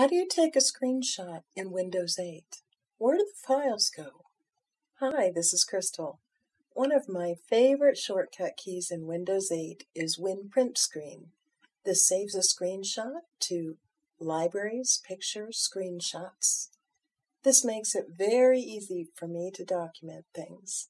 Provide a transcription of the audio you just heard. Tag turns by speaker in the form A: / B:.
A: How do you take a screenshot in Windows 8? Where do the files go? Hi, this is Crystal. One of my favorite shortcut keys in Windows 8 is Win Print Screen. This saves a screenshot to Libraries, Pictures, Screenshots. This makes it very easy for me to document things.